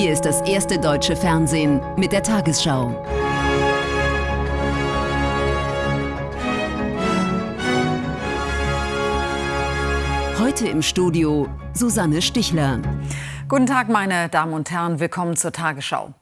Hier ist das erste deutsche Fernsehen mit der Tagesschau. Heute im Studio Susanne Stichler. Guten Tag, meine Damen und Herren. Willkommen zur Tagesschau.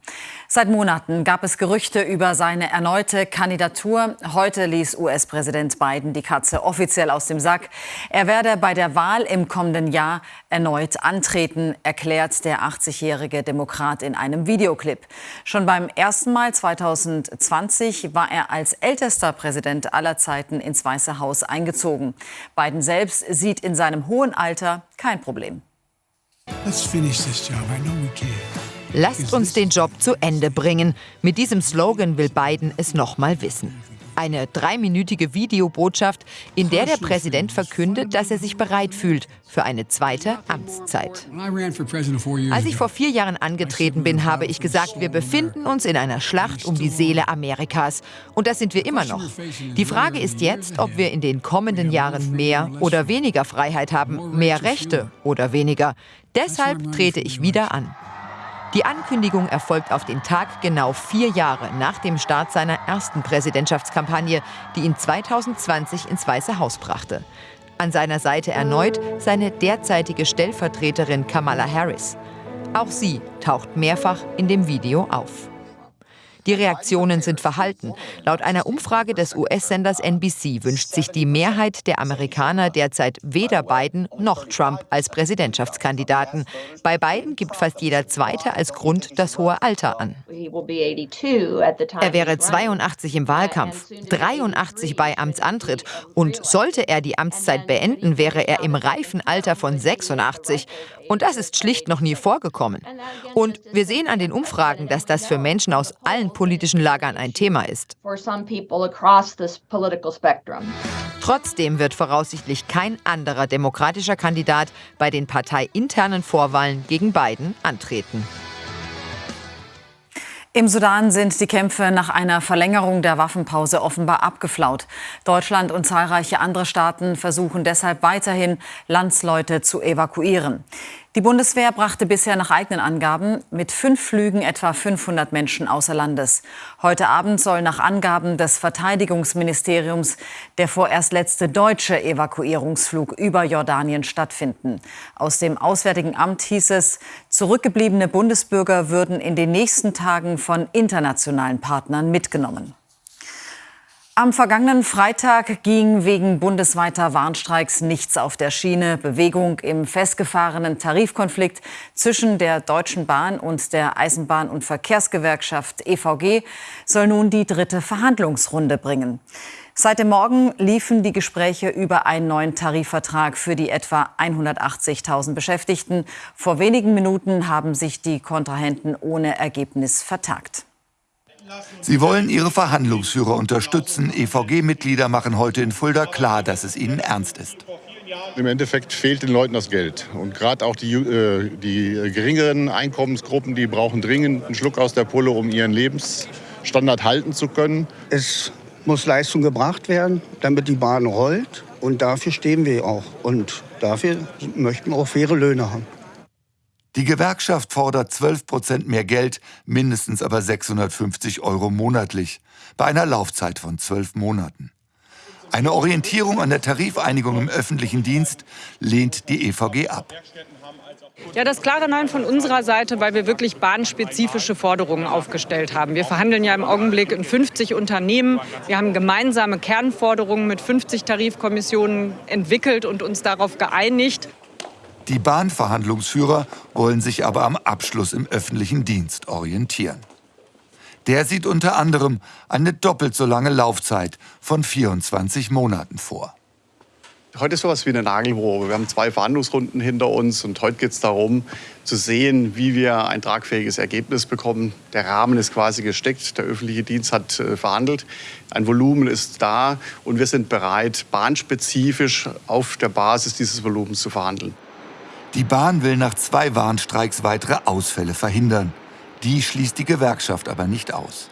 Seit Monaten gab es Gerüchte über seine erneute Kandidatur. Heute ließ US-Präsident Biden die Katze offiziell aus dem Sack. Er werde bei der Wahl im kommenden Jahr erneut antreten, erklärt der 80-jährige Demokrat in einem Videoclip. Schon beim ersten Mal 2020 war er als ältester Präsident aller Zeiten ins Weiße Haus eingezogen. Biden selbst sieht in seinem hohen Alter kein Problem. Let's finish this job. I know we can. Lasst uns den Job zu Ende bringen. Mit diesem Slogan will Biden es nochmal wissen. Eine dreiminütige Videobotschaft, in der der Präsident verkündet, dass er sich bereit fühlt für eine zweite Amtszeit. Als ich vor vier Jahren angetreten bin, habe ich gesagt, wir befinden uns in einer Schlacht um die Seele Amerikas. Und das sind wir immer noch. Die Frage ist jetzt, ob wir in den kommenden Jahren mehr oder weniger Freiheit haben, mehr Rechte oder weniger. Deshalb trete ich wieder an. Die Ankündigung erfolgt auf den Tag genau vier Jahre nach dem Start seiner ersten Präsidentschaftskampagne, die ihn 2020 ins Weiße Haus brachte. An seiner Seite erneut seine derzeitige Stellvertreterin Kamala Harris. Auch sie taucht mehrfach in dem Video auf. Die Reaktionen sind verhalten. Laut einer Umfrage des US-Senders NBC wünscht sich die Mehrheit der Amerikaner derzeit weder Biden noch Trump als Präsidentschaftskandidaten. Bei Biden gibt fast jeder Zweite als Grund das hohe Alter an. Er wäre 82 im Wahlkampf, 83 bei Amtsantritt und sollte er die Amtszeit beenden, wäre er im reifen Alter von 86. Und das ist schlicht noch nie vorgekommen. Und wir sehen an den Umfragen, dass das für Menschen aus allen politischen Lagern ein Thema ist. Trotzdem wird voraussichtlich kein anderer demokratischer Kandidat bei den parteiinternen Vorwahlen gegen Biden antreten. Im Sudan sind die Kämpfe nach einer Verlängerung der Waffenpause offenbar abgeflaut. Deutschland und zahlreiche andere Staaten versuchen deshalb weiterhin, Landsleute zu evakuieren. Die Bundeswehr brachte bisher nach eigenen Angaben mit fünf Flügen etwa 500 Menschen außer Landes. Heute Abend soll nach Angaben des Verteidigungsministeriums der vorerst letzte deutsche Evakuierungsflug über Jordanien stattfinden. Aus dem Auswärtigen Amt hieß es, zurückgebliebene Bundesbürger würden in den nächsten Tagen von internationalen Partnern mitgenommen. Am vergangenen Freitag ging wegen bundesweiter Warnstreiks nichts auf der Schiene. Bewegung im festgefahrenen Tarifkonflikt zwischen der Deutschen Bahn und der Eisenbahn- und Verkehrsgewerkschaft EVG soll nun die dritte Verhandlungsrunde bringen. Seit dem Morgen liefen die Gespräche über einen neuen Tarifvertrag für die etwa 180.000 Beschäftigten. Vor wenigen Minuten haben sich die Kontrahenten ohne Ergebnis vertagt. Sie wollen ihre Verhandlungsführer unterstützen. EVG-Mitglieder machen heute in Fulda klar, dass es ihnen ernst ist. Im Endeffekt fehlt den Leuten das Geld. Und gerade auch die, äh, die geringeren Einkommensgruppen, die brauchen dringend einen Schluck aus der Pulle, um ihren Lebensstandard halten zu können. Es muss Leistung gebracht werden, damit die Bahn rollt. Und dafür stehen wir auch. Und dafür möchten wir auch faire Löhne haben. Die Gewerkschaft fordert 12 Prozent mehr Geld, mindestens aber 650 Euro monatlich, bei einer Laufzeit von zwölf Monaten. Eine Orientierung an der Tarifeinigung im öffentlichen Dienst lehnt die EVG ab. Ja, das klare Nein von unserer Seite, weil wir wirklich bahnspezifische Forderungen aufgestellt haben. Wir verhandeln ja im Augenblick in 50 Unternehmen. Wir haben gemeinsame Kernforderungen mit 50 Tarifkommissionen entwickelt und uns darauf geeinigt. Die Bahnverhandlungsführer wollen sich aber am Abschluss im öffentlichen Dienst orientieren. Der sieht unter anderem eine doppelt so lange Laufzeit von 24 Monaten vor. Heute ist sowas wie eine Nagelprobe. Wir haben zwei Verhandlungsrunden hinter uns und heute geht es darum, zu sehen, wie wir ein tragfähiges Ergebnis bekommen. Der Rahmen ist quasi gesteckt, der öffentliche Dienst hat äh, verhandelt, ein Volumen ist da und wir sind bereit, bahnspezifisch auf der Basis dieses Volumens zu verhandeln. Die Bahn will nach zwei Warnstreiks weitere Ausfälle verhindern. Die schließt die Gewerkschaft aber nicht aus.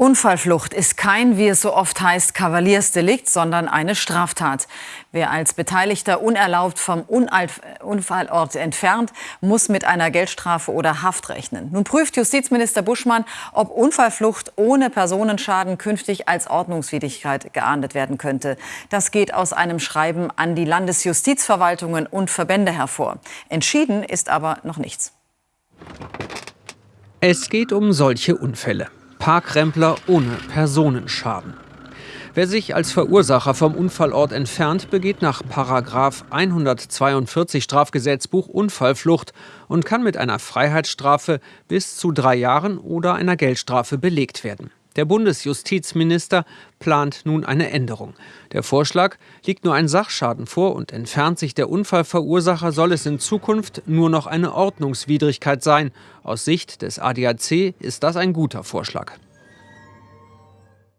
Unfallflucht ist kein, wie es so oft heißt, Kavaliersdelikt, sondern eine Straftat. Wer als Beteiligter unerlaubt vom Unfallort entfernt, muss mit einer Geldstrafe oder Haft rechnen. Nun prüft Justizminister Buschmann, ob Unfallflucht ohne Personenschaden künftig als Ordnungswidrigkeit geahndet werden könnte. Das geht aus einem Schreiben an die Landesjustizverwaltungen und Verbände hervor. Entschieden ist aber noch nichts. Es geht um solche Unfälle. Parkrempler ohne Personenschaden. Wer sich als Verursacher vom Unfallort entfernt, begeht nach Paragraf 142 Strafgesetzbuch Unfallflucht und kann mit einer Freiheitsstrafe bis zu drei Jahren oder einer Geldstrafe belegt werden. Der Bundesjustizminister plant nun eine Änderung. Der Vorschlag liegt nur ein Sachschaden vor und entfernt sich der Unfallverursacher, soll es in Zukunft nur noch eine Ordnungswidrigkeit sein. Aus Sicht des ADAC ist das ein guter Vorschlag.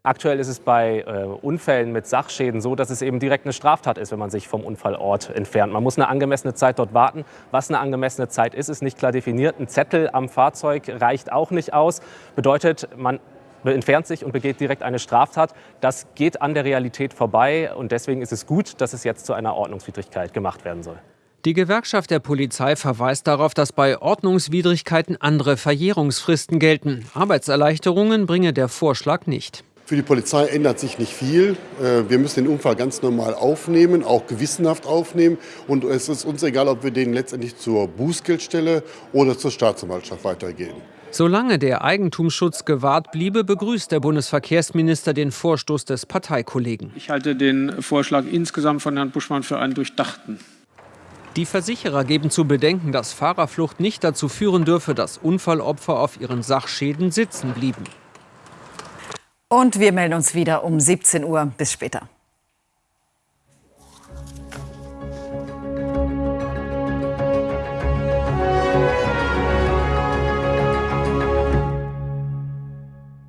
Aktuell ist es bei äh, Unfällen mit Sachschäden so, dass es eben direkt eine Straftat ist, wenn man sich vom Unfallort entfernt. Man muss eine angemessene Zeit dort warten. Was eine angemessene Zeit ist, ist nicht klar definiert. Ein Zettel am Fahrzeug reicht auch nicht aus. Bedeutet, man entfernt sich und begeht direkt eine Straftat. Das geht an der Realität vorbei und deswegen ist es gut, dass es jetzt zu einer Ordnungswidrigkeit gemacht werden soll. Die Gewerkschaft der Polizei verweist darauf, dass bei Ordnungswidrigkeiten andere Verjährungsfristen gelten. Arbeitserleichterungen bringe der Vorschlag nicht. Für die Polizei ändert sich nicht viel. Äh, wir müssen den Unfall ganz normal aufnehmen, auch gewissenhaft aufnehmen. Und es ist uns egal, ob wir den letztendlich zur Bußgeldstelle oder zur Staatsanwaltschaft weitergehen. Solange der Eigentumsschutz gewahrt bliebe, begrüßt der Bundesverkehrsminister den Vorstoß des Parteikollegen. Ich halte den Vorschlag insgesamt von Herrn Buschmann für einen durchdachten. Die Versicherer geben zu bedenken, dass Fahrerflucht nicht dazu führen dürfe, dass Unfallopfer auf ihren Sachschäden sitzen blieben. Und wir melden uns wieder um 17 Uhr. Bis später.